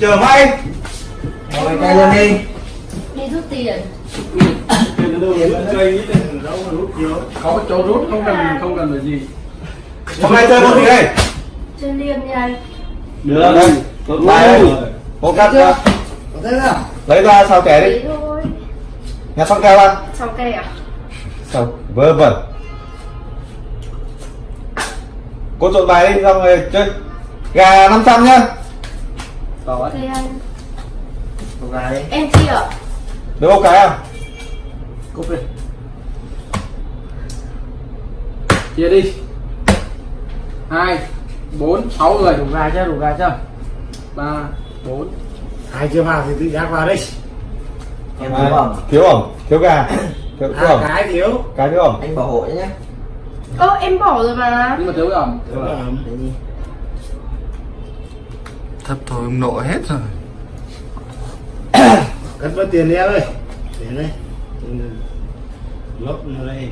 chờ may Ngồi tay lên đi. Đi rút tiền. Có chỗ rút không cần không cần phải gì. Hôm nay chơi môn gì đây chơi liêm nha được. Đây bài một cắt ra Có thế nào? lấy ra sao kẻ đi. Nhà xong keo ra sau cây à? Sao vơ vẩn. Cô trộn bài đi xong rồi chơi. Gà 500 nhá ok anh. Cục gà đi. Em chia ạ. Được một cái à? Cúp đi. Chia đi. Hai bốn sáu người đủ gà chưa đủ gà chưa? Ba bốn. Hai chưa vào thì tự giác vào đi. Em thiếu ẩm thiếu ẩm thiếu gà. Thiếu, thiếu ẩm cái thiếu. Cái thiếu ẩm Anh bảo hộ nhé ơ em bỏ rồi mà. Nhưng mà thiếu ẩm thiếu đi thấp thôi ông nội hết rồi. Cất mất tiền đi em ơi. Tiền đây. Lốp nó đây.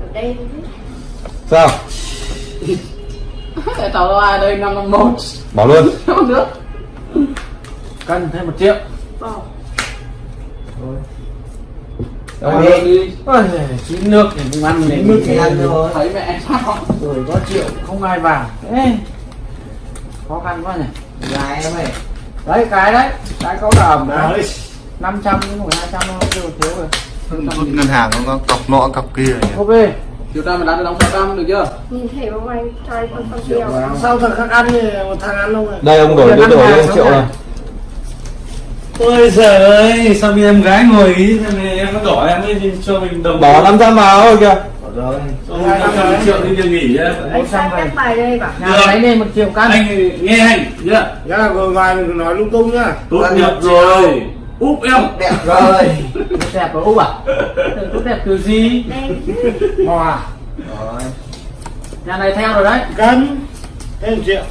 Ở đây sao? Để tàu ai đây năm năm một. Bỏ luôn. Không nước. Cân thêm một triệu. Bỏ Đâu Ăn đi. đi Ôi, chín nước thì không ăn Chín nước thì ăn thôi. thấy mẹ. Sao rồi có triệu không ai vào. Ê, khó khăn quá nhỉ. Gà em ơi. Đấy cái đấy cái có vào đấy. đi năm trăm đến một hai trăm nó thiếu thiếu rồi. Rút ngân hàng nó có cọc nọ cọc kia nhỉ? Ok. Chiều ta mình đánh đóng sáu trăm được chưa? Nhìn thẻ bông anh anh con con sao thằng khác ăn thì một thằng ăn đâu rồi đây ông đổi đổi ăn đổi lên sống triệu này. Ôi giời ơi, sao bị em gái ngồi ý, thế này em có đỏ em mới cho mình đồng bỏ 500 vào thôi kìa. Rồi. Rồi 500 triệu đi nghỉ nhá. Anh sang các bài đây bảo nhà lấy lên một triệu cân Anh nghe anh, nhá. Nhá ngồi ngoài mình nói lung tung nhá. Tốt nghiệp rồi. Úp em. Đẹp rồi. Đẹp ở úc à? Tốt đẹp kiểu gì? Mò à? Rồi. Nhà này theo rồi đấy. Cân. Thêm một triệu.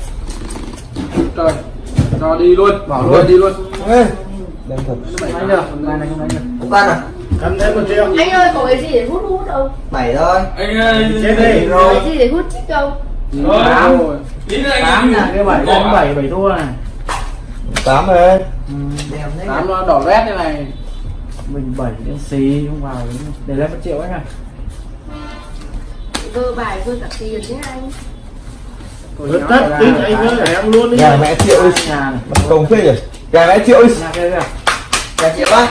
Trời cho đi luôn. Bỏ luôn đi luôn. Ê, đem thật. Đánh được này không đánh được ăn à? cân thêm một triệu. Anh ơi có cái gì để hút hút không? Bảy thôi. Anh ơi chết đi. Có cái gì để hút chích không? Rồi. tám. Rồi Ý là anh tám là cái bảy. Bỏ đánh à? bảy bảy thua này. Tám rồi. Đẹp thế. Tám nó đỏ rét như này. Mình bảy đến xì không vào để lên một triệu anh à vơ bài vơ cả tiền nhé anh vứt tất tính anh để em luôn đi. Gà mẹ triệu đi nhà công phê rồi gà mẹ triệu Gà triệu á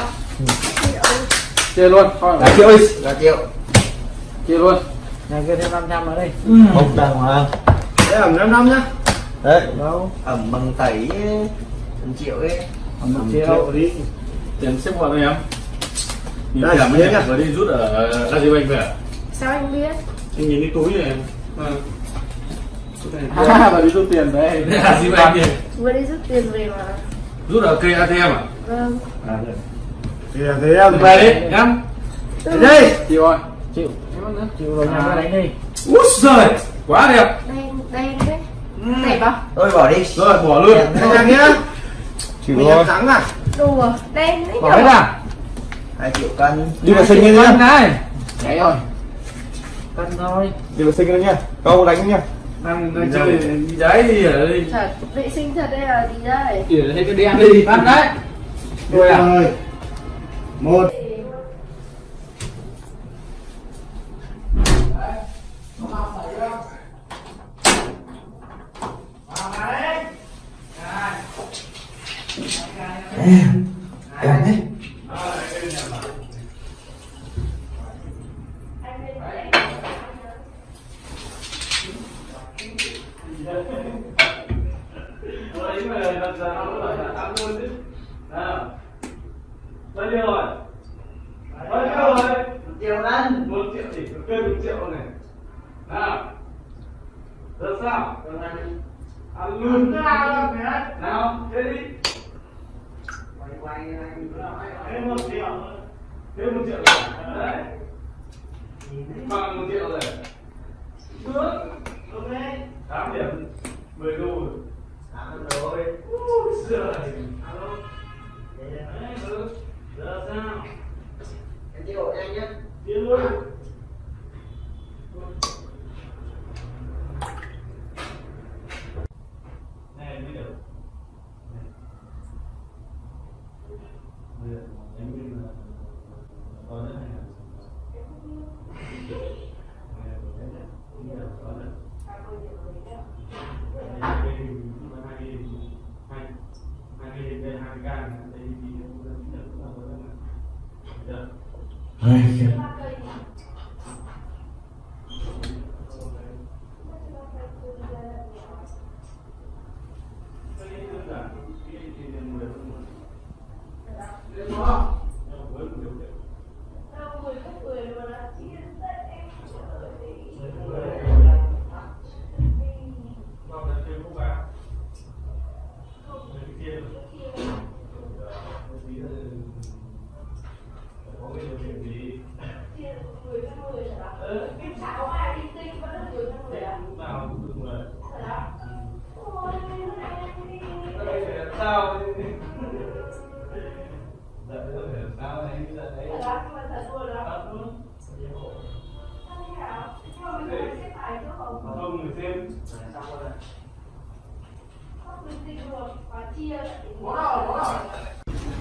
chia luôn. Gà triệu đi Gà triệu chia luôn. Nhà kia thêm 500 nữa đây. Một đàng hoàng để ẩm năm năm nhá. Đấy. Đâu? Ẩm bằng tẩy Một triệu ấy. Một một triệu triệu đi. Tiền xếp vào đây em Nhìn mới à? nhặt rồi đi rút ở Agribank về à? sao anh biết? Anh nhìn cái túi này. Em À. à và đi rút tiền đấy vừa đi rút tiền về mà Rút ở cây ATM à? vâng. À thế em Về đi, em Thế đây chịu rồi. Chịu chịu. Rồi nhà kia đánh đi. Úi giời, quá đẹp. Đen đen đấy. Đẹp không Thôi bỏ đi. Rồi, bỏ luôn. Thế. nhà nhá. Chịu em thắng à? Đùa đen đấy. Bỏ hết à? Hai triệu cân. Đi vệ sinh đi nhá. này. Đấy rồi. Cân thôi. Đi vệ sinh đi nhá. Câu đánh nhá Đang đang chơi đi đấy đi ở đây. Thật vệ sinh thật đây là gì đây. Chỉ hết cái đen đi cân đấy. Rồi rồi. Một. Em thế Bao nhiêu rồi? Bao nhiêu rồi? Triệu cân Một triệu thì cực kê một triệu này. Nào. Ăn luôn. Nào, thế đi. Thêm một triệu. Thêm một triệu rồi. Đấy. Bằng một triệu rồi. Được. Ok. 8 điểm. 10 đô rồi. rồi Úi giời. Đấy. Giờ sao? Em triệu nhanh nhá Tiến luôn.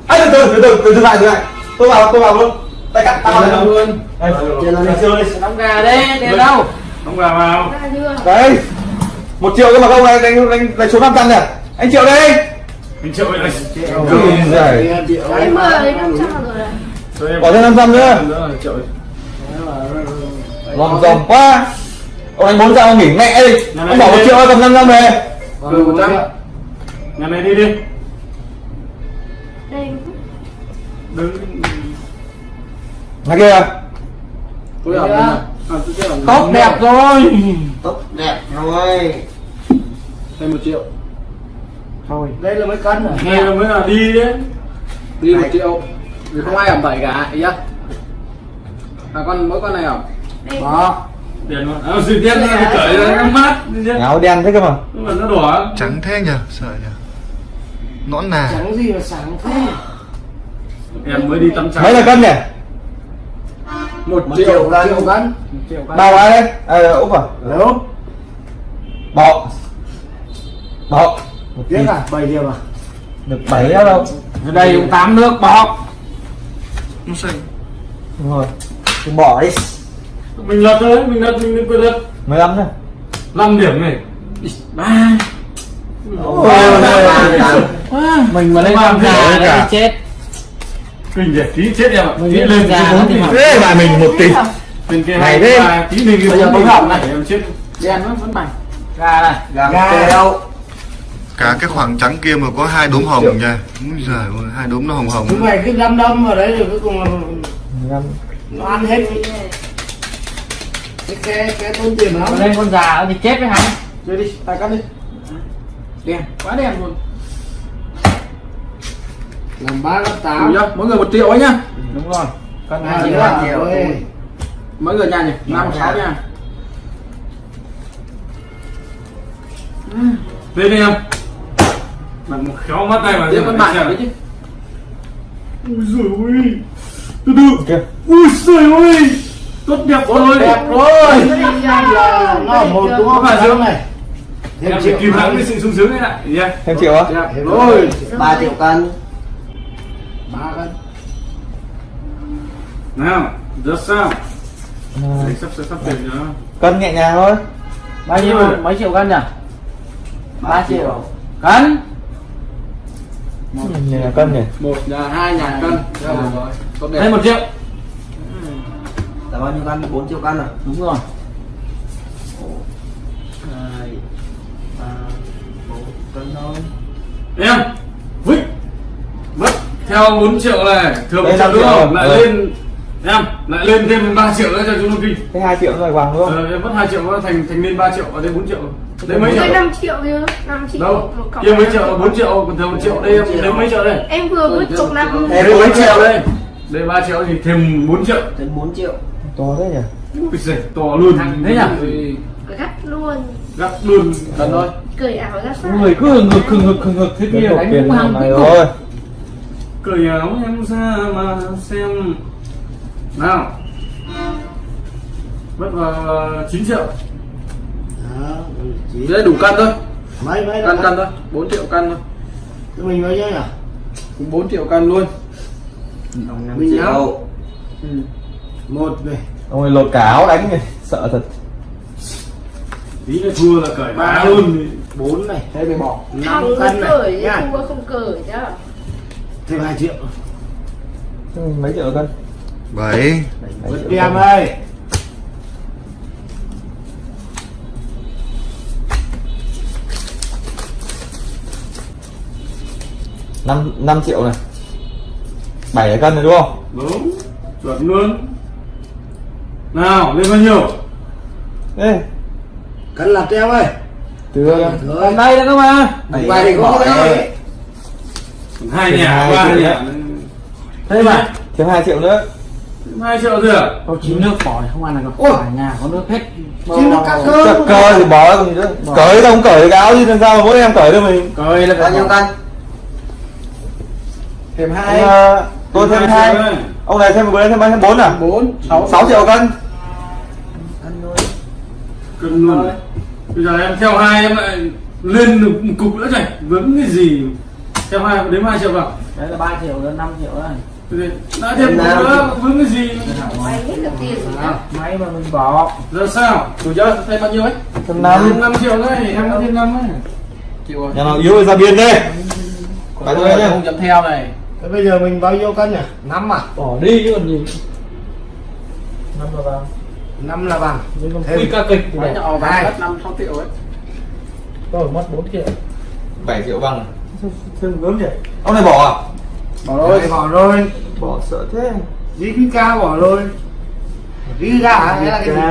Anh từ từ từ từ từ lại từ lại tôi vào tôi vào luôn tay cắt tao Chơi này luôn. Đây Chơi lên đi. chơi đi đóng gà đấy tiền đâu? Không vào. Vào. đấy một triệu cơ mà không này đánh đánh đánh số 500 nè anh triệu đây Mình triệu này. Giời. em vừa lấy năm trăm. Rồi. Này Cho em. bỏ thêm 500 nữa. Nữa, triệu. lòm dòm quá. Ông anh bốn trăm nghỉ mẹ đi. Ông bỏ một triệu cầm 500 về. Từ một trăm. Nhà này đi đi. đây Nhà kia. Tôi ở à, ở Tốt đẹp rồi. Tốt đẹp rồi. thêm một triệu. Thôi, đây là mấy cân rồi. Nghe là mới là đi đấy. đi một triệu. Vì không ai ẩm bảy cả ý á à con mỗi con này ẩm đây. Đó. Tiền mà. À, sự tiền nó cởi ra nó mát. áo đen thế cơ mà. Nhưng mà nó đỏ. Trắng thế nhờ, sợ nhờ. Nõn nà. Trắng gì mà sáng thế. Em mới đi tắm trắng. mấy là cân nhỉ một, triệu cân. triệu cân một triệu cân bao cái đấy? À, úp à? Đâu? bỏ bỏ một Tiếc tí. à? Bảy điểm à? được bảy đâu. Ở đây cũng tám nước bọc Nó xanh. Đúng rồi. Thì bỏ đi Mình lật thôi, mình lật mình lật lật. 15 thôi. 5 điểm này. ba. Ôi, mình mà lên Làm thế gà cả. đấy chết Kinh để tí chết em ạ. Tí lên lên ra tí nó thế mà mình một tỷ Bên kia Này hai thế. tí mình cái Bây giờ bốn bóng hỏng này. Em chết. đen nó vẫn bằng gà này gà Gà. đâu Cả cái khoảng trắng kia mà có hai đốm hồng nha Úi giời ơi, hai đốm nó hồng hồng Chúng mày cứ đâm đâm vào đấy rồi cuối cùng là nó ăn hết. Cái cái cái tốn tiền lắm. Mà lên con già thì chết với hắn chơi đi tài cắt đi đen quá đen luôn Làm ba đủ tám. chưa mỗi người một triệu ấy nhá đúng rồi cân À, hai triệu mỗi người nhà nhỉ năm sáu nha Lên đi em. Một khéo mắt tay mà. tiếp con bạn đấy chứ Ui giời ơi. Từ từ. kia Ui giời ơi. Tốt đẹp rồi. Đẹp rồi. Là nó một đúng không? Có phải Trắng không? này. Thêm triệu nữa. cái sự sung sướng ấy lại. Yeah. thêm triệu á Rồi. rồi. ba triệu cân ba cân Nào, rất sao? Đấy, sắp sắp sắp tiền nữa. cân nhẹ nhàng thôi. Bao nhiêu? mấy triệu cân nhỉ? Ba triệu. cân? Nhìn là cân nhỉ? Một nhà hai nhà cân. rồi Thêm một triệu. là bao nhiêu cân? 4 triệu cân à? Đúng rồi. Hai ba bốn cân thôi. Em. Mất. Theo 4 triệu này, thừa một Đây, triệu năm nữa triệu không? Lại Ừ. lên em lại lên thêm 3 triệu nữa cho chúng nó kinh. thế hai triệu rồi vàng đúng không Ờ, mất 2 triệu nó thành thành lên 3 triệu ở đây 4 triệu. Đấy mấy triệu? 5 triệu chứ 5 triệu Đâu? một Kia mấy năm triệu, 4 triệu, còn thừa 1 triệu đây em lấy mấy triệu đây? em vừa vứt cục năm Em Đây mấy triệu đây? Đây 3 triệu thì thêm 4 triệu. đến 4 triệu to thế nhỉ Ui giời, to luôn. thế nhỉ gắt luôn Gắt luôn. cân thôi cởi áo ra sao người cứ hừng hực hừng hực thế kia đánh cũng hàng rồi Cởi áo em ra mà xem. Nào. Mất vào 9 triệu. Đó, ừ, chỉ đây đủ cân thôi. Mấy mấy cân là cân thôi 4 triệu cân thôi. Mình bao nhiêu nhỉ? Cũng 4 triệu cân luôn. Ông 5 Mình triệu. nhớ. một này ông ấy lột cả áo đánh này sợ thật. Tí nữa thua là cởi ba luôn. Bốn này. Thế mới bỏ năm cân này. cởi nha. không cởi chứ thêm hai triệu. Ừ, mấy triệu cân 7 vượt em ơi. Năm năm triệu này. Bảy cân này đúng không? Đúng. Chuẩn luôn. Nào lên bao nhiêu? Ê, cân lặt em ơi. Từ đây nữa cơ mà Bảy thì có đấy. Hai nhà ba triệu nhà. thế mà thêm hai triệu nữa. Hai triệu rồi à có chín nước bỏ không ăn đâu Ôi. cả nhà có nước hết. Chín nước cắt cơ. Chật cơ thì bỏ còn gì nữa. Cởi đâu không cởi cái áo chứ làm sao mà mỗi em cởi được mình? Cười là bao nhiêu cân? Thêm hai. Ờ, tôi thêm hai. ông này thêm một bên thêm ba thêm bốn à? Bốn sáu. Sáu triệu cân. Cân thôi cân luôn bây giờ em theo hai em lại lên được một cục nữa này. Vướng cái gì theo hai đếm hai triệu vào đấy là ba triệu đến năm triệu đấy. Thế thì đã thêm một nữa vướng cái gì? Hết được tiền rồi máy mà mình bỏ. Giờ sao? Đủ chưa thêm bao nhiêu ấy? Thêm năm. Năm triệu đấy em có thêm năm ấy chịu rồi. Nhà nào yếu thì ra biên đi. Phải thôi nhá. không chấm theo này. Thế bây giờ mình bao nhiêu cân nhỉ? Năm à? Bỏ đi chứ còn gì. Năm là vào năm là bằng Thêm. thêm ca kịch để họ hai. mất năm sáu triệu ấy. Tôi mất 4 triệu. Bảy triệu bằng thêm gớm nhỉ? Ông này bỏ à? Bỏ rồi. Bỏ rồi. Bỏ sợ thế. Dí cái ca bỏ rồi. Dí ga hả? Hay là cái gì?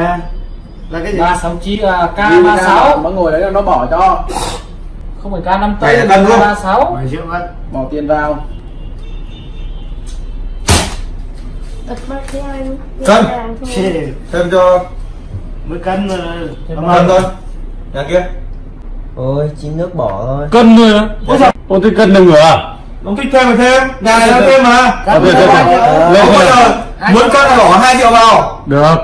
Là cái gì? Ba sáu chín là k ba ra. sáu. mà ngồi đấy là nó bỏ cho. Không phải k năm tây luôn. ba sáu. Bỏ tiền vào. Cân. Thêm cho. Mới cân cân thôi. Nhà kia ôi chín nước bỏ thôi. Cân thôi á. Ôi sao? Ôi thế cân đừng à? Ông thích thêm thì thêm. Nhà này nó thêm mà. Cân Được, được, bao được. nhiêu? Lên Không bao thôi. giờ? Muốn cân là bỏ hai triệu vào. Được.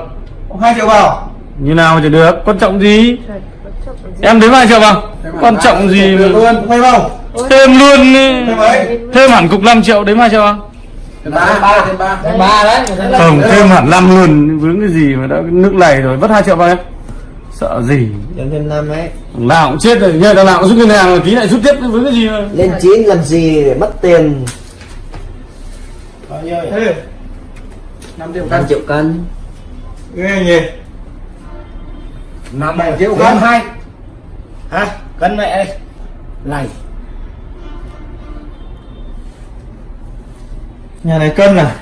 Hai triệu vào. Như nào thì được. Quan trọng gì? Em đếm hai triệu vào. Quan trọng gì mà luôn thêm không thêm luôn đi. thêm mấy thêm hẳn cục 5 triệu đếm hai triệu vào. Thêm ba ba thêm ba. Thêm ba đấy. Không thêm hẳn 5 luôn. Vướng cái gì mà đã nước này rồi. Vất hai triệu vào em sợ gì? Nhân thêm năm ấy. Nào cũng chết rồi nhờ nào cũng rút ngân hàng rồi tí lại rút tiếp vướng cái gì mà? Lên chín làm gì để mất tiền? Bao nhiêu? Thế năm triệu năm cân triệu cân. Nghe nhỉ? Năm triệu cân. hai. Hả? Cân mẹ đây. Này. Nhà này cân à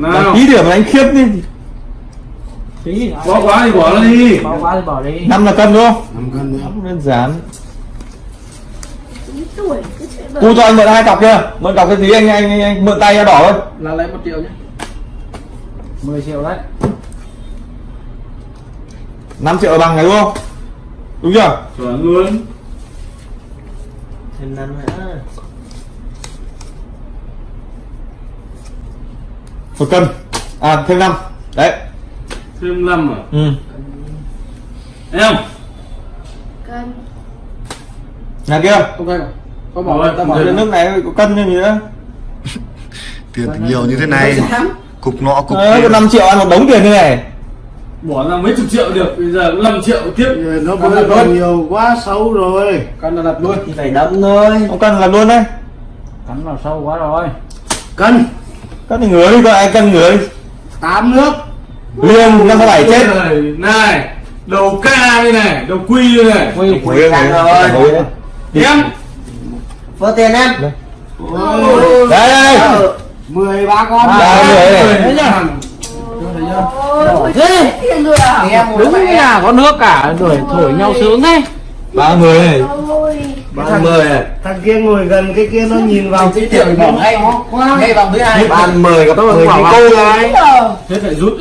nào. Ký điểm đánh khiếp đi. Tí bỏ quá thì bỏ nó đi. Bỏ quá thì bỏ đi. Năm là cân đúng không? Năm cân đơn giản. Chín tuổi cứ chạy bờ. cô cho anh mượn hai cặp chưa mượn cặp cái tí anh anh, anh, anh mượn tay ra đỏ thôi. Là lấy một triệu nhé. 10 triệu đấy. 5 triệu là bằng này đúng không? Đúng chưa? Chuẩn luôn. Thêm năm nữa một cân. À thêm năm. Đấy. Thêm 5 à? Ừ. Em Cân. nhà kia không phải có bỏ rồi ta bỏ nước này có cân như gì nữa Tiền nhiều như thế này. Cục nọ cục Ờ, kia. 5 triệu ăn một đống tiền như này. Bỏ ra mấy chục triệu được. Bây giờ 5 triệu tiếp. Nó Cân bớt là luôn. nhiều quá xấu rồi. Cân là đặt luôn. Thì phải đâm thôi. Không cân làm luôn đấy. Cắn vào sâu quá rồi. Cân cân thì ngửa đi coi ai cân ngửa đi tám nước. Liền năm bảy chết. Này đầu ca đây này đầu quy đây này. Quy căng rồi. em vỡ tiền em. Đấy đây mười ba con. Ba người này. Thế rồi à? đúng nhà có nước cả đuổi thổi nhau sướng thế. Ba người này Ba mươi này thằng kia ngồi gần cái kia nó nhìn vào cái triệu bỏ ngay ngay vòng thứ hai. Ba mươi gặp Tôi mười bảo cái cô này thế phải rút